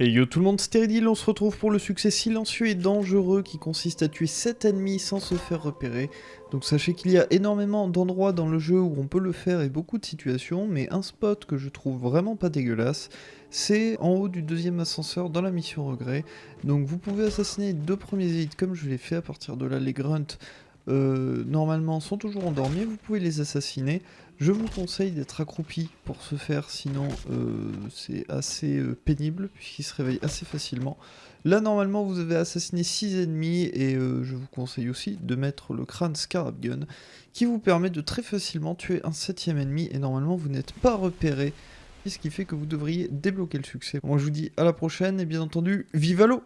Et yo tout le monde, Stéridil, on se retrouve pour le succès silencieux et dangereux qui consiste à tuer 7 ennemis sans se faire repérer. Donc sachez qu'il y a énormément d'endroits dans le jeu où on peut le faire et beaucoup de situations, mais un spot que je trouve vraiment pas dégueulasse, c'est en haut du deuxième ascenseur dans la mission regret. Donc vous pouvez assassiner deux premiers élites comme je l'ai fait, à partir de là les grunts euh, normalement sont toujours endormis, vous pouvez les assassiner. Je vous conseille d'être accroupi pour ce faire, sinon euh, c'est assez euh, pénible, puisqu'ils se réveillent assez facilement. Là, normalement, vous avez assassiné 6 ennemis, et je vous conseille aussi de mettre le crâne Scarab Gun, qui vous permet de très facilement tuer un septième ennemi, et normalement, vous n'êtes pas repéré, ce qui fait que vous devriez débloquer le succès. Moi, je vous dis à la prochaine, et bien entendu, vive l'eau